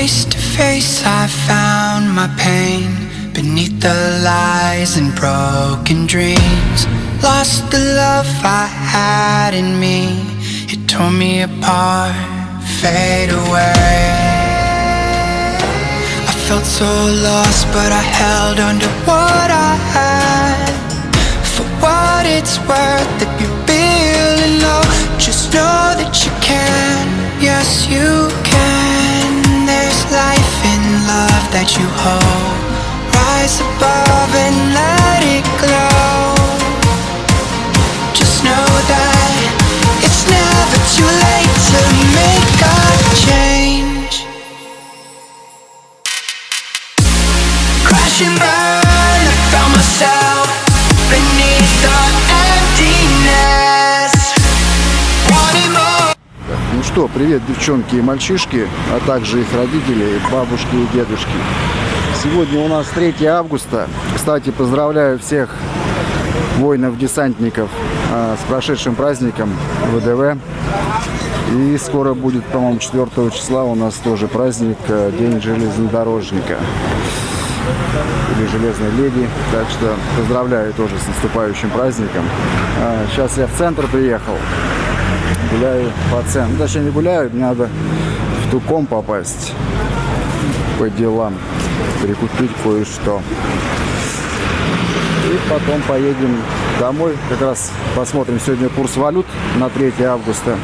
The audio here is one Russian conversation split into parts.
Face to face, I found my pain beneath the lies and broken dreams. Lost the love I had in me, it tore me apart, fade away. I felt so lost, but I held on to what I had. For what it's worth, if you're feeling low, just know that you can. Yes, you can. Life in love that you hold. Rise above and let it glow. Что, привет, девчонки и мальчишки, а также их родители, бабушки и дедушки. Сегодня у нас 3 августа. Кстати, поздравляю всех воинов-десантников а, с прошедшим праздником ВДВ. И скоро будет, по-моему, 4 числа у нас тоже праздник, а, День железнодорожника или Железной Леди. Так что поздравляю тоже с наступающим праздником. А, Сейчас я в центр приехал. Гуляю по центру. Ну, Точнее, не гуляю, мне надо в Туком попасть по делам. Прикупить кое-что. И потом поедем домой. Как раз посмотрим сегодня курс валют на 3 августа.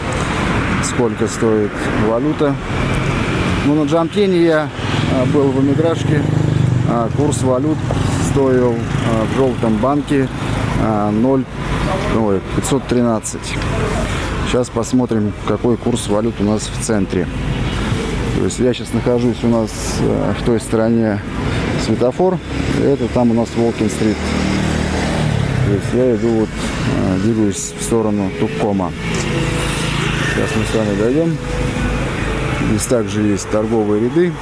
Сколько стоит валюта. Ну, на Джамтене я а, был в эмиграшке. А, Курс валют стоил а, в желтом банке а, 0, ой, 513. Сейчас посмотрим, какой курс валют у нас в центре. То есть я сейчас нахожусь у нас э, в той стороне светофор. Это там у нас Волкин-стрит. То есть я иду вот, э, двигаюсь в сторону Туккома. Сейчас мы с вами дойдем. Здесь также есть торговые ряды.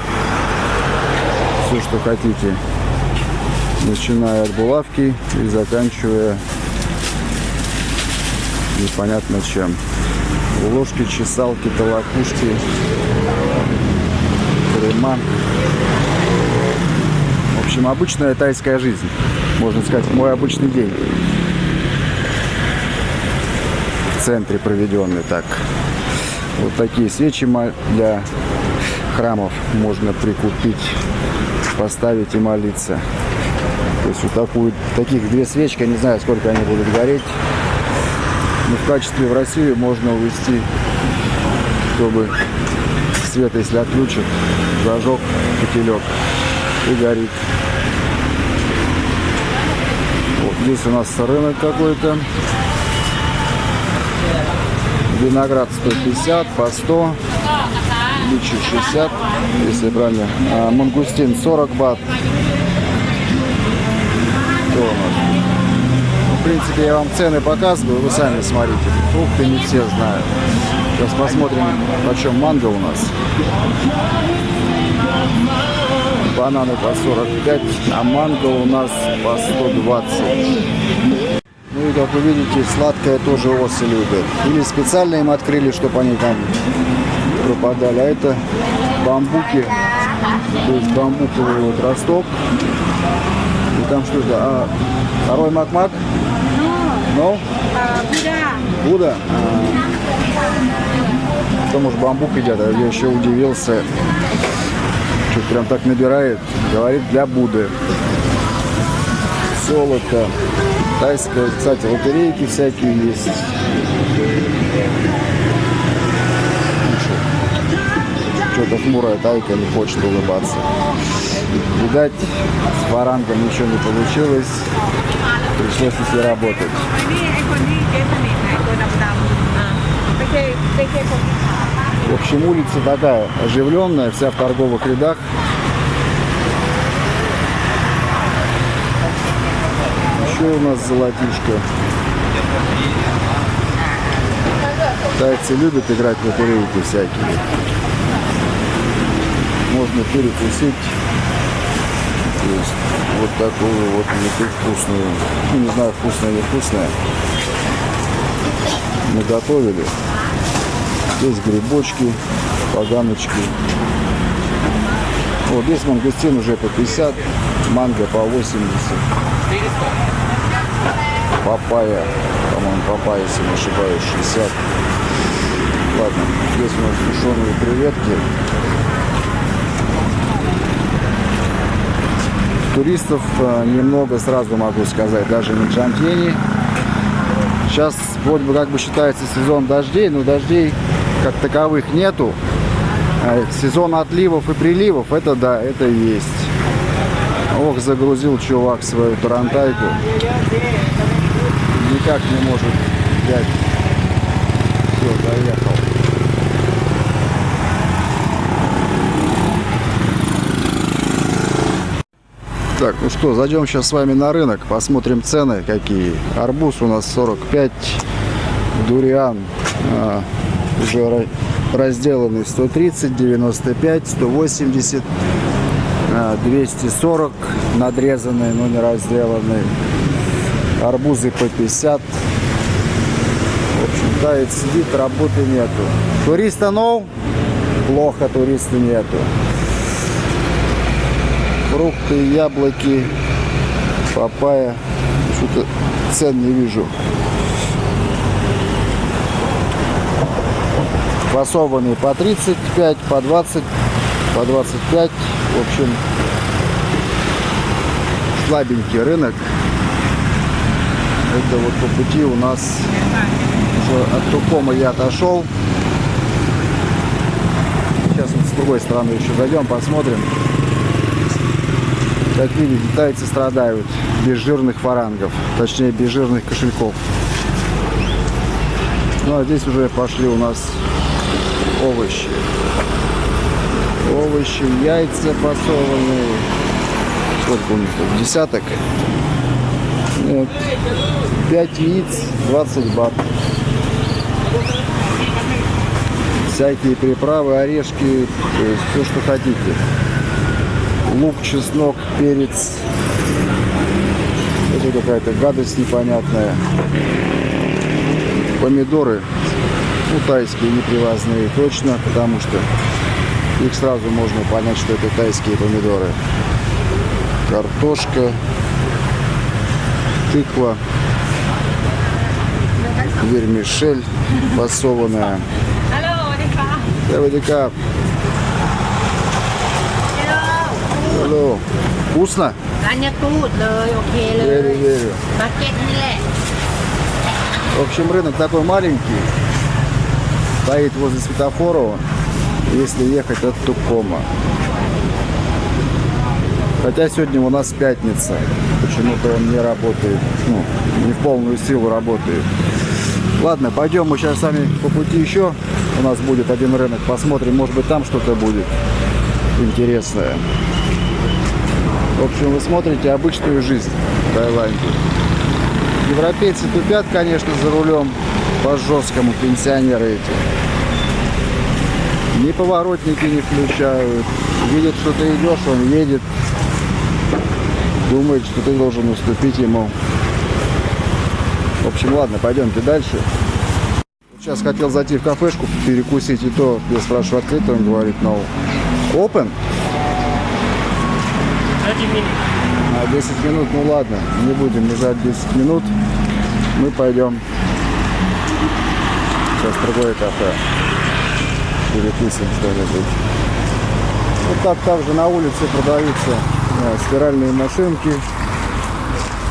Все, что хотите. Начиная от булавки и заканчивая непонятно чем. Ложки, чесалки, толокушки, крема. В общем, обычная тайская жизнь. Можно сказать, мой обычный день. В центре проведенный так. Вот такие свечи для храмов можно прикупить, поставить и молиться. То есть вот такую, таких две свечки, не знаю, сколько они будут гореть. Но в качестве в Россию можно увезти, чтобы свет, если отключат, зажег фитилек и горит. Вот здесь у нас рынок какой-то. Виноград 150, по 100, личи 60, если правильно. А, мангустин 40 бат. В принципе, я вам цены показываю, вы сами смотрите. Фрукты не все знают. Сейчас посмотрим, почем манго у нас. Бананы по 45, а манго у нас по 120. Ну и как вы видите, сладкое тоже осы любят. Или специально им открыли, чтобы они там пропадали. А это бамбуки, то есть бамбуковый вот росток. И там что это? А, второй макмак? Ну? Буда? Потому что бамбук едят, а я еще удивился. Что прям так набирает. Говорит, для Будды. Золото. Тайская, кстати, лотерейки всякие есть. Что-то хмурая тайка не хочет улыбаться. Видать, с фарангом ничего не получилось пришлось идти работать. В общем, улица такая оживленная, вся в торговых рядах. Еще у нас золотишко. Тайцы любят играть на турелки всякие. Можно перекусить. Есть вот такую вот еду вкусную. Ну, не знаю, вкусная или вкусная. Наготовили. Здесь грибочки, поганочки. Вот здесь мангустин уже по 50, манго по 80. Папайя, по-моему, папайя, если не ошибаюсь, 60. Ладно, здесь у нас сушеные креветки. Туристов э, немного, сразу могу сказать, даже на Джампьене. Сейчас вроде бы как бы считается сезон дождей, но дождей как таковых нету. А Сезон отливов и приливов, это да, это есть. Ох, загрузил чувак свою тарантайку. Никак не может взять. Все, доехал. Так, ну что, зайдем сейчас с вами на рынок, посмотрим цены какие. Арбуз у нас 45, дуриан а, уже ра- разделанный 130, 95, 180, а, 240 надрезанные, но не разделанные. Арбузы по 50. В общем, тает сидит, работы нету. Туриста нов? Плохо, туриста нету фрукты, яблоки, папайя. Что-то цен не вижу. Фасованные по 35, по 20, по 25. В общем, слабенький рынок. Это вот по пути у нас уже от Тукома я отошел. Сейчас вот с другой стороны еще зайдем, посмотрим. Как видите, тайцы страдают без жирных фарангов, точнее без жирных кошельков. Ну а здесь уже пошли у нас овощи. Овощи, яйца фасованные. Сколько у них тут? Десяток? Нет. 5 яиц, 20 бат. Всякие приправы, орешки, то есть все, что хотите лук, чеснок, перец. Это какая-то гадость непонятная. Помидоры, ну, тайские, непривозные, точно, потому что их сразу можно понять, что это тайские помидоры. Картошка, тыква, вермишель фасованная. ฮั алло, вкусно? ร้านยากูดเลยโอเคเลย Верю, верю. มาร์เก็ตนี่แหละ В общем, рынок такой маленький. Стоит возле светофора, если ехать от Тукома. Хотя сегодня у нас пятница. Почему-то он не работает. Ну, не в полную силу работает. Ладно, пойдем мы сейчас с вами по пути еще. У нас будет один рынок. Посмотрим, может быть там что-то будет интересное. В общем, вы смотрите обычную жизнь в Таиланде. Европейцы тупят, конечно, за рулем по жесткому пенсионеры эти. Ни поворотники не включают. Видит, что ты идешь, он едет. Думает, что ты должен уступить ему. В общем, ладно, пойдемте дальше. Сейчас хотел зайти в кафешку, перекусить, и то я спрашиваю, открыто, он говорит, no. Open? На 10 минут, ну ладно, не будем лежать 10 минут. Мы пойдем. Сейчас другое кафе. Перекусим что-нибудь. Вот так также на улице продаются э, стиральные машинки,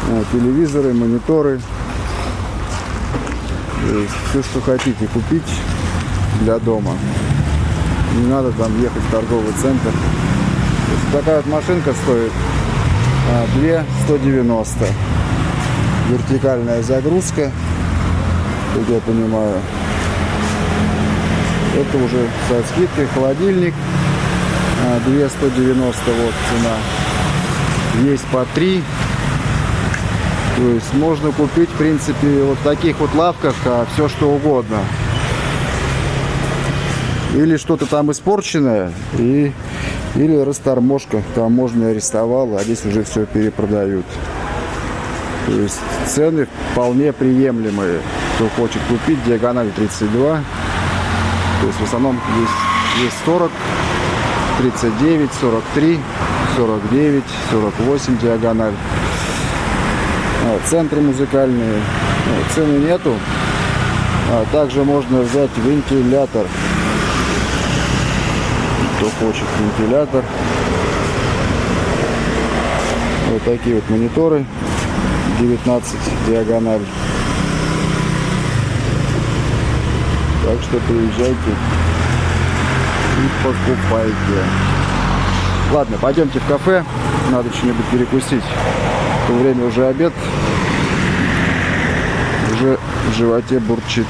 э, телевизоры, мониторы. Все, что хотите купить для дома. Не надо там ехать в торговый центр. Такая вот машинка стоит а, 2 190 вертикальная загрузка как я понимаю. Это уже со скидкой холодильник а, 2 190 вот цена. Есть по 3 то есть можно купить в принципе вот в таких вот лавках все что угодно или что-то там испорченное и или расторможка там можно арестовал а здесь уже все перепродают то есть цены вполне приемлемые кто хочет купить диагональ 32 то есть в основном есть есть 40 39, 43, 49, 48 диагональ. А, Центры музыкальные. Ну, Цены нету. А также можно взять вентилятор. Кто хочет вентилятор. Вот такие вот мониторы. 19 диагональ. Так что приезжайте и покупайте. Ладно, пойдемте в кафе. Надо что-нибудь перекусить. То время уже обед. Уже в животе бурчит.